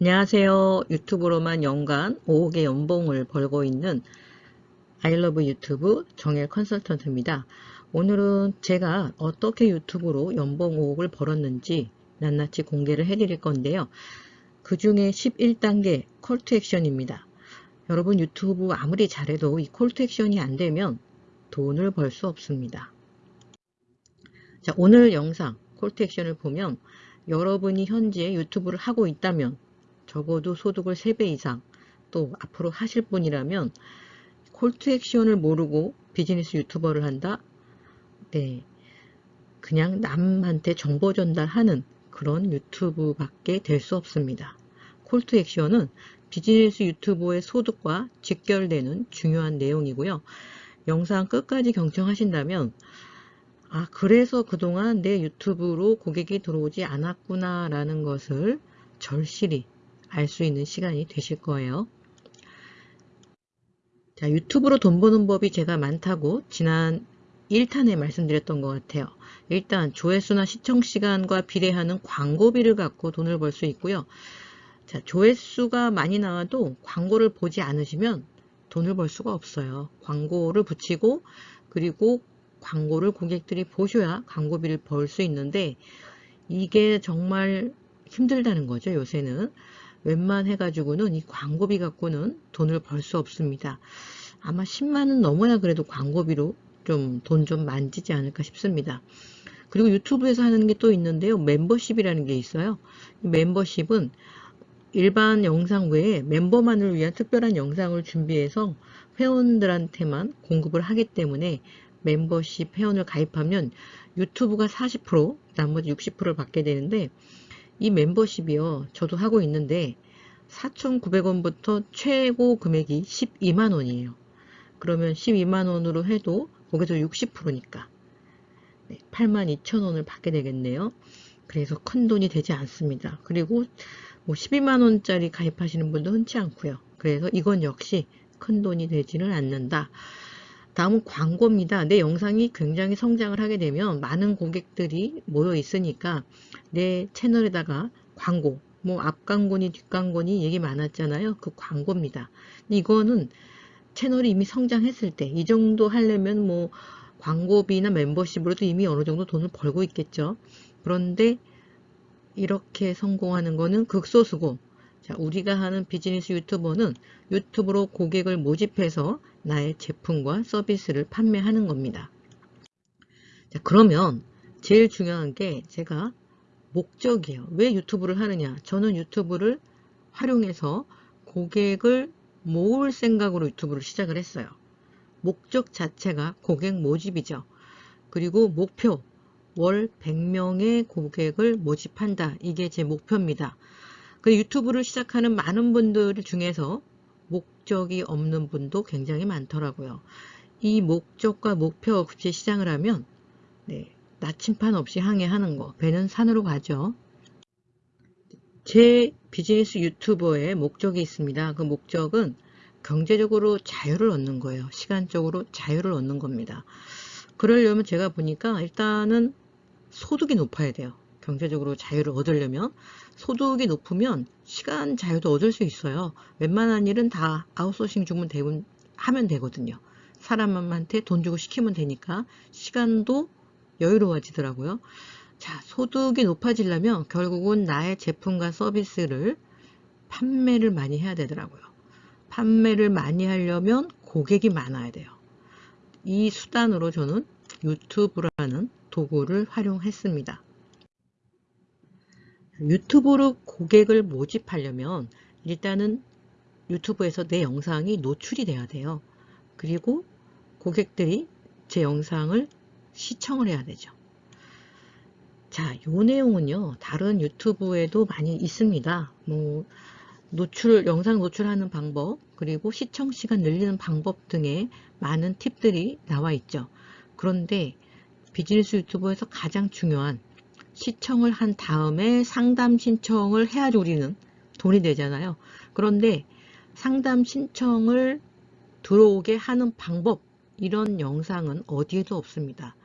안녕하세요. 유튜브로만 연간 5억의 연봉을 벌고 있는 아이러브 유튜브 정엘 컨설턴트입니다. 오늘은 제가 어떻게 유튜브로 연봉 5억을 벌었는지 낱낱이 공개를 해드릴 건데요. 그 중에 11단계 call to action입니다. 여러분 유튜브 아무리 잘해도 이 call to action이 안 되면 돈을 벌 수 없습니다. 자, 오늘 영상 call to action을 보면 여러분이 현재 유튜브를 하고 있다면 적어도 소득을 3배 이상 또 앞으로 하실 분이라면 콜투 액션을 모르고 비즈니스 유튜버를 한다? 네. 그냥 남한테 정보 전달하는 그런 유튜브밖에 될 수 없습니다. 콜투 액션은 비즈니스 유튜버의 소득과 직결되는 중요한 내용이고요. 영상 끝까지 경청하신다면 아 그래서 그동안 내 유튜브로 고객이 들어오지 않았구나 라는 것을 절실히 알 수 있는 시간이 되실 거예요. 자 유튜브로 돈 버는 법이 제가 많다고 지난 1탄에 말씀드렸던 것 같아요. 일단 조회수나 시청시간과 비례하는 광고비를 갖고 돈을 벌 수 있고요. 자 조회수가 많이 나와도 광고를 보지 않으시면 돈을 벌 수가 없어요. 광고를 붙이고 그리고 광고를 고객들이 보셔야 광고비를 벌 수 있는데 이게 정말 힘들다는 거죠 요새는 웬만해 가지고는 이 광고비 갖고는 돈을 벌 수 없습니다. 아마 10만원 넘어야 그래도 광고비로 좀돈좀 만지지 않을까 싶습니다. 그리고 유튜브에서 하는 게 또 있는데요. 멤버십이라는 게 있어요. 멤버십은 일반 영상 외에 멤버만을 위한 특별한 영상을 준비해서 회원들한테만 공급을 하기 때문에 멤버십 회원을 가입하면 유튜브가 40% 나머지 60%를 받게 되는데 이 멤버십이요. 저도 하고 있는데 4,900원부터 최고 금액이 12만원이에요. 그러면 12만원으로 해도 거기서 60%니까. 네, 82,000원을 받게 되겠네요. 그래서 큰 돈이 되지 않습니다. 그리고 뭐 12만원짜리 가입하시는 분도 흔치 않고요. 그래서 이건 역시 큰 돈이 되지는 않는다 다음은 광고입니다. 내 영상이 굉장히 성장을 하게 되면 많은 고객들이 모여 있으니까 내 채널에다가 광고, 뭐 앞광고니 뒷광고니 얘기 많았잖아요. 그 광고입니다. 이거는 채널이 이미 성장했을 때 이 정도 하려면 뭐 광고비나 멤버십으로도 이미 어느 정도 돈을 벌고 있겠죠. 그런데 이렇게 성공하는 거는 극소수고 자, 우리가 하는 비즈니스 유튜버는 유튜브로 고객을 모집해서 나의 제품과 서비스를 판매하는 겁니다. 자, 그러면 제일 중요한 게 제가 목적이에요. 왜 유튜브를 하느냐? 저는 유튜브를 활용해서 고객을 모을 생각으로 유튜브를 시작을 했어요. 목적 자체가 고객 모집이죠. 그리고 목표, 월 100명의 고객을 모집한다. 이게 제 목표입니다. 그 유튜브를 시작하는 많은 분들 중에서 목적이 없는 분도 굉장히 많더라고요. 이 목적과 목표 없이 시작을 하면 네, 나침판 없이 항해하는 거 배는 산으로 가죠. 제 비즈니스 유튜버의 목적이 있습니다. 그 목적은 경제적으로 자유를 얻는 거예요. 시간적으로 자유를 얻는 겁니다. 그러려면 제가 보니까 일단은 소득이 높아야 돼요. 경제적으로 자유를 얻으려면 소득이 높으면 시간 자유도 얻을 수 있어요. 웬만한 일은 다 아웃소싱 주문 대분 하면 되거든요. 사람한테 돈 주고 시키면 되니까 시간도 여유로워지더라고요. 자, 소득이 높아지려면 결국은 나의 제품과 서비스를 판매를 많이 해야 되더라고요. 판매를 많이 하려면 고객이 많아야 돼요. 이 수단으로 저는 유튜브라는 도구를 활용했습니다. 유튜브로 고객을 모집하려면 일단은 유튜브에서 내 영상이 노출이 돼야 돼요. 그리고 고객들이 제 영상을 시청을 해야 되죠. 자, 요 내용은요. 다른 유튜브에도 많이 있습니다. 뭐 노출, 영상 노출하는 방법, 그리고 시청 시간 늘리는 방법 등의 많은 팁들이 나와 있죠. 그런데 비즈니스 유튜브에서 가장 중요한 시청을 한 다음에 상담 신청을 해야지 우리는 돈이 되잖아요. 그런데 상담 신청을 들어오게 하는 방법 이런 영상은 어디에도 없습니다.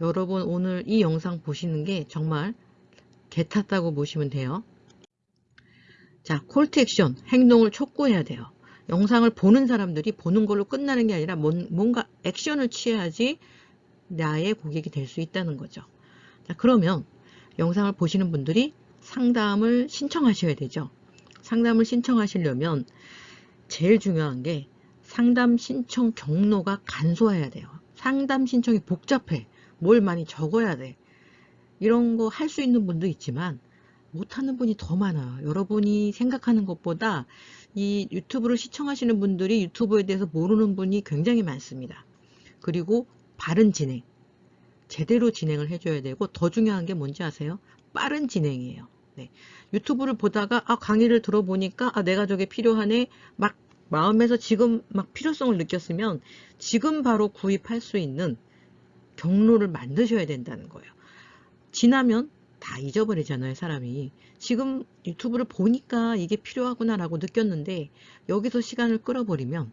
여러분 오늘 이 영상 보시는 게 정말 개 탔다고 보시면 돼요. 자, 콜트 액션, 행동을 촉구해야 돼요. 영상을 보는 사람들이 보는 걸로 끝나는 게 아니라 뭔가 액션을 취해야지 나의 고객이 될 수 있다는 거죠. 자, 그러면 영상을 보시는 분들이 상담을 신청하셔야 되죠. 상담을 신청하시려면 제일 중요한 게 상담 신청 경로가 간소해야 돼요. 상담 신청이 복잡해. 뭘 많이 적어야 돼. 이런 거 할 수 있는 분도 있지만 못하는 분이 더 많아요. 여러분이 생각하는 것보다 이 유튜브를 시청하시는 분들이 유튜브에 대해서 모르는 분이 굉장히 많습니다. 그리고 바른 진행, 제대로 진행을 해줘야 되고 더 중요한 게 뭔지 아세요? 빠른 진행이에요. 네. 유튜브를 보다가 아 강의를 들어보니까 아 내가 저게 필요하네 막 마음에서 지금 막 필요성을 느꼈으면 지금 바로 구입할 수 있는 경로를 만드셔야 된다는 거예요. 지나면 다 잊어버리잖아요 사람이 지금 유튜브를 보니까 이게 필요하구나 라고 느꼈는데 여기서 시간을 끌어버리면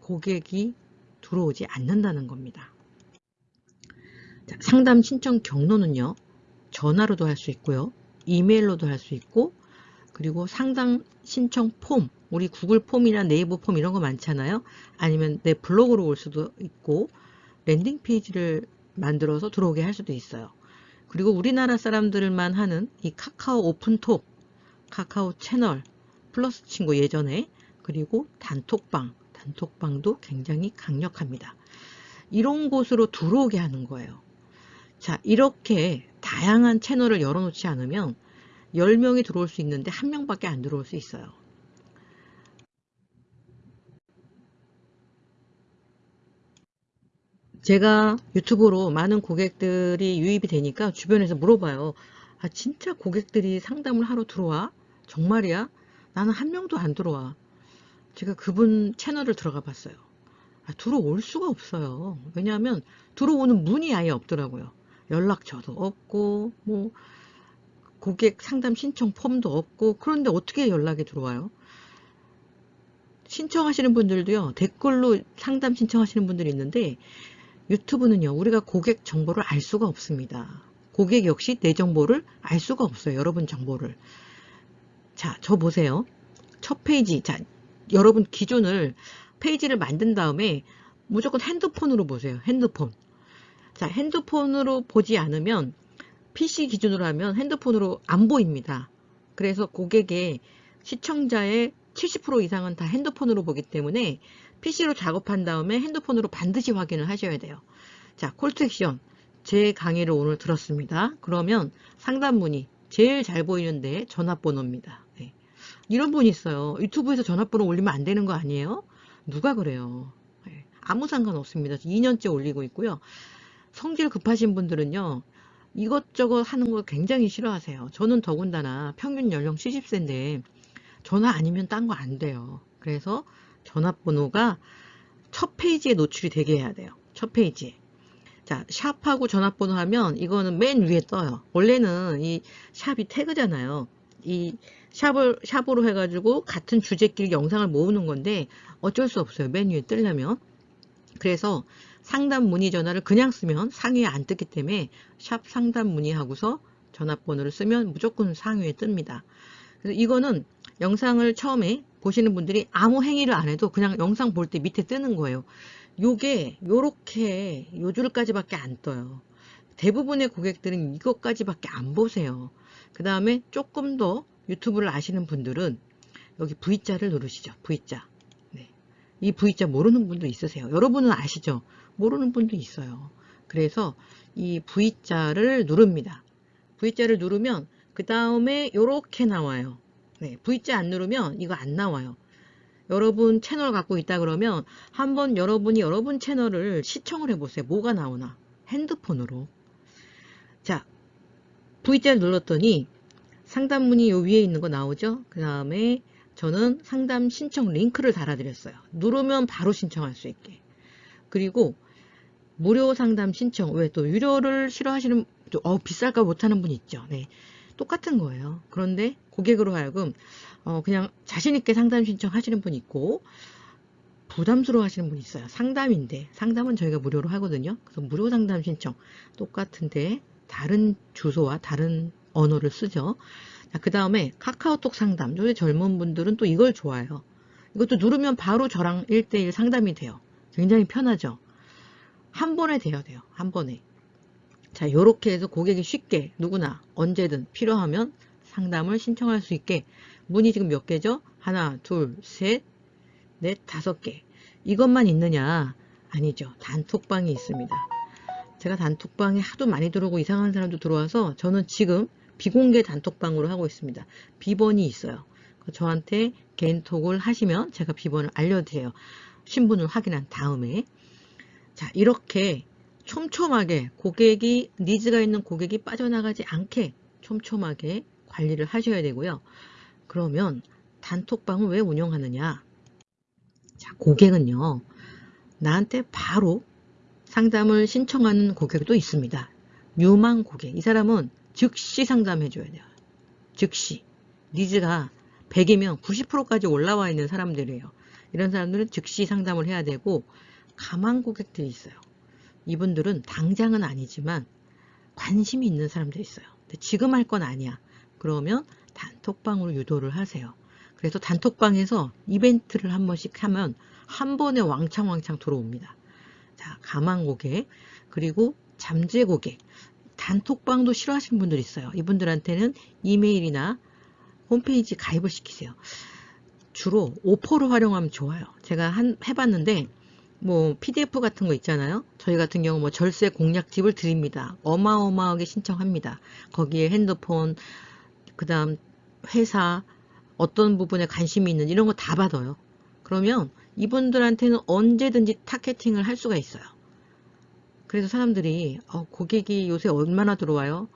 고객이 들어오지 않는다는 겁니다 자, 상담 신청 경로는요 전화로도 할 수 있고요 이메일로도 할 수 있고 그리고 상담 신청 폼 우리 구글 폼이나 네이버 폼 이런 거 많잖아요 아니면 내 블로그로 올 수도 있고 landing page를 만들어서 들어오게 할 수도 있어요 그리고 우리나라 사람들만 하는 이 카카오 오픈톡, 카카오 채널, 플러스 친구 예전에 그리고 단톡방, 단톡방도 굉장히 강력합니다. 이런 곳으로 들어오게 하는 거예요. 자 이렇게 다양한 채널을 열어놓지 않으면 10명이 들어올 수 있는데 한 명밖에 안 들어올 수 있어요. 제가 유튜브로 많은 고객들이 유입이 되니까 주변에서 물어봐요. 아 진짜 고객들이 상담을 하러 들어와? 정말이야? 나는 한 명도 안 들어와. 제가 그분 채널을 들어가 봤어요. 아, 들어올 수가 없어요. 왜냐하면 들어오는 문이 아예 없더라고요. 연락처도 없고 뭐 고객 상담 신청 폼도 없고 그런데 어떻게 연락이 들어와요? 신청하시는 분들도요 댓글로 상담 신청하시는 분들이 있는데 유튜브는요 우리가 고객 정보를 알 수가 없습니다. 고객 역시 내 정보를 알 수가 없어요 여러분 정보를. 자저 보세요. 첫 페이지. 자 여러분 기준을 페이지를 만든 다음에 무조건 핸드폰으로 보세요 핸드폰 자 핸드폰으로 보지 않으면 PC 기준으로 하면 핸드폰으로 안 보입니다 그래서 고객의 시청자의 70% 이상은 다 핸드폰으로 보기 때문에 PC로 작업한 다음에 핸드폰으로 반드시 확인을 하셔야 돼요. 자, 콜투액션. 제 강의를 오늘 들었습니다. 그러면 상담 문의 제일 잘 보이는데 전화번호입니다. 네. 이런 분이 있어요. 유튜브에서 전화번호 올리면 안 되는 거 아니에요? 누가 그래요? 네. 아무 상관없습니다. 2년째 올리고 있고요. 성질 급하신 분들은요. 이것저것 하는 걸 굉장히 싫어하세요. 저는 더군다나 평균 연령 70세인데 전화 아니면 딴 거 안 돼요. 그래서 전화번호가 첫 페이지에 노출이 되게 해야 돼요. 첫 페이지에. 자, 샵하고 전화번호 하면 이거는 맨 위에 떠요. 원래는 이 샵이 태그잖아요. 이 샵을, 샵으로 해가지고 같은 주제끼리 영상을 모으는 건데 어쩔 수 없어요. 맨 위에 뜨려면. 그래서 상담 문의 전화를 그냥 쓰면 상위에 안 뜨기 때문에 샵 상담 문의 하고서 전화번호를 쓰면 무조건 상위에 뜹니다. 그래서 이거는 영상을 처음에 보시는 분들이 아무 행위를 안 해도 그냥 영상 볼 때 밑에 뜨는 거예요. 요게 요렇게 요 줄까지밖에 안 떠요. 대부분의 고객들은 이것까지밖에 안 보세요. 그 다음에 조금 더 유튜브를 아시는 분들은 여기 V자를 누르시죠. V자. 네. 이 V자 모르는 분도 있으세요. 여러분은 아시죠? 모르는 분도 있어요. 그래서 이 V자를 누릅니다. V자를 누르면 그 다음에 이렇게 나와요. 네, V자 안 누르면 이거 안 나와요. 여러분 채널 갖고 있다 그러면 한번 여러분이 여러분 채널을 시청을 해보세요. 뭐가 나오나? 핸드폰으로. 자, V자를 눌렀더니 상담문이 요 위에 있는 거 나오죠? 그 다음에 저는 상담 신청 링크를 달아드렸어요. 누르면 바로 신청할 수 있게. 그리고 무료 상담 신청, 왜 또 유료를 싫어하시는, 어, 비쌀까 못하는 분 있죠. 네. 똑같은 거예요. 그런데 고객으로 하여금 어 그냥 자신 있게 상담 신청하시는 분 있고 부담스러워 하시는 분 있어요. 상담인데 상담은 저희가 무료로 하거든요. 그래서 무료 상담 신청 똑같은데 다른 주소와 다른 언어를 쓰죠. 그 다음에 카카오톡 상담. 요새 젊은 분들은 또 이걸 좋아해요. 이것도 누르면 바로 저랑 1대1 상담이 돼요. 굉장히 편하죠. 한 번에 돼야 돼요. 한 번에. 자, 요렇게 해서 고객이 쉽게 누구나 언제든 필요하면 상담을 신청할 수 있게 문이 지금 몇 개죠? 하나, 둘, 셋, 넷, 다섯 개. 이것만 있느냐? 아니죠. 단톡방이 있습니다. 제가 단톡방에 하도 많이 들어오고 이상한 사람도 들어와서 저는 지금 비공개 단톡방으로 하고 있습니다. 비번이 있어요. 저한테 개인톡을 하시면 제가 비번을 알려드려요. 신분을 확인한 다음에 자 이렇게 촘촘하게 고객이 니즈가 있는 고객이 빠져나가지 않게 촘촘하게 관리를 하셔야 되고요. 그러면 단톡방을 왜 운영하느냐? 자, 고객은요. 나한테 바로 상담을 신청하는 고객도 있습니다. 유망 고객. 이 사람은 즉시 상담해 줘야 돼요. 즉시. 니즈가 100이면 90%까지 올라와 있는 사람들이에요. 이런 사람들은 즉시 상담을 해야 되고 가망 고객들이 있어요. 이분들은 당장은 아니지만 관심이 있는 사람들이 있어요. 근데 지금 할 건 아니야. 그러면 단톡방으로 유도를 하세요. 그래서 단톡방에서 이벤트를 한 번씩 하면 한 번에 왕창왕창 들어옵니다. 자, 가망 고객, 그리고 잠재 고객. 단톡방도 싫어하시는 분들 있어요. 이분들한테는 이메일이나 홈페이지 가입을 시키세요. 주로 오퍼를 활용하면 좋아요. 제가 한, 해봤는데, 뭐, PDF 같은 거 있잖아요. 저희 같은 경우 뭐 절세 공략집을 드립니다. 어마어마하게 신청합니다. 거기에 핸드폰, 그 다음 회사, 어떤 부분에 관심이 있는 이런 거 다 받아요. 그러면 이분들한테는 언제든지 타겟팅을 할 수가 있어요. 그래서 사람들이 어, 고객이 요새 얼마나 들어와요?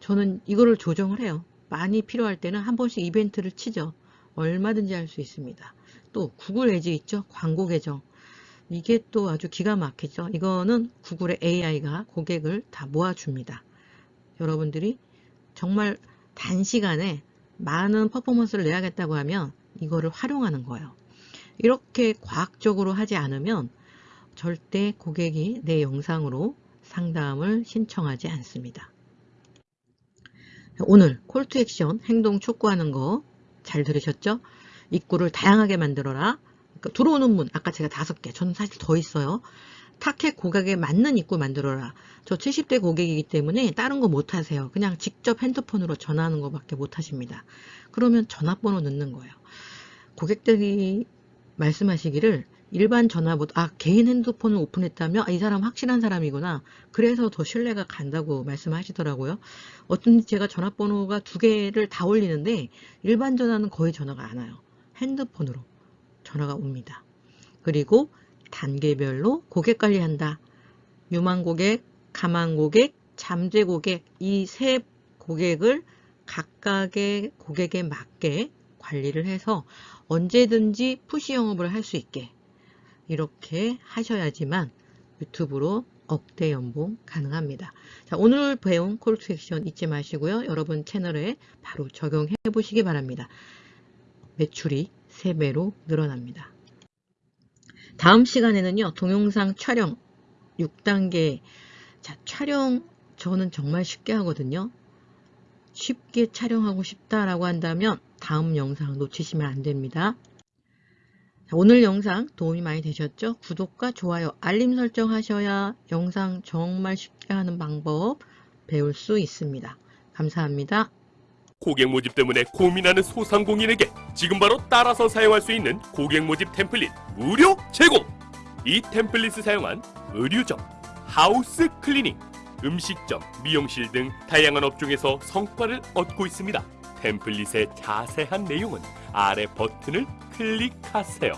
저는 이거를 조정을 해요. 많이 필요할 때는 한 번씩 이벤트를 치죠. 얼마든지 할 수 있습니다. 또 구글 에지 있죠? 광고 계정. 이게 또 아주 기가 막히죠. 이거는 구글의 AI가 고객을 다 모아줍니다. 여러분들이 정말 단시간에 많은 퍼포먼스를 내야겠다고 하면 이거를 활용하는 거예요. 이렇게 과학적으로 하지 않으면 절대 고객이 내 영상으로 상담을 신청하지 않습니다. 오늘 콜투 액션 행동 촉구하는 거 잘 들으셨죠? 입구를 다양하게 만들어라. 그러니까 들어오는 문 아까 제가 다섯 개 저는 사실 더 있어요. 타켓 고객에 맞는 입구 만들어라. 저 70대 고객이기 때문에 다른 거 못하세요. 그냥 직접 핸드폰으로 전화하는 것밖에 못하십니다. 그러면 전화번호 넣는 거예요. 고객들이 말씀하시기를 일반 전화보다 아 개인 핸드폰을 오픈했다면 아, 이 사람 확실한 사람이구나 그래서 더 신뢰가 간다고 말씀하시더라고요 어쩐지 제가 전화번호가 두 개를 다 올리는데 일반 전화는 거의 전화가 안 와요 핸드폰으로 전화가 옵니다 그리고 단계별로 고객 관리한다 유망 고객 가망 고객 잠재 고객 이 세 고객을 각각의 고객에 맞게 관리를 해서 언제든지 푸시 영업을 할 수 있게 이렇게 하셔야지만 유튜브로 억대 연봉 가능합니다. 자, 오늘 배운 콜투 액션 잊지 마시고요. 여러분 채널에 바로 적용해 보시기 바랍니다. 매출이 3배로 늘어납니다. 다음 시간에는요. 동영상 촬영 6단계 자, 촬영 저는 정말 쉽게 하거든요. 쉽게 촬영하고 싶다라고 한다면 다음 영상 놓치시면 안 됩니다. 오늘 영상 도움이 많이 되셨죠? 구독과 좋아요, 알림 설정 하셔야 영상 정말 쉽게 하는 방법 배울 수 있습니다. 감사합니다. 고객 모집 때문에 고민하는 소상공인에게 지금 바로 따라서 사용할 수 있는 고객 모집 템플릿 무료 제공! 이 템플릿을 사용한 의류점, house cleaning, 음식점, 미용실 등 다양한 업종에서 성과를 얻고 있습니다. 템플릿의 자세한 내용은 아래 버튼을 클릭하세요.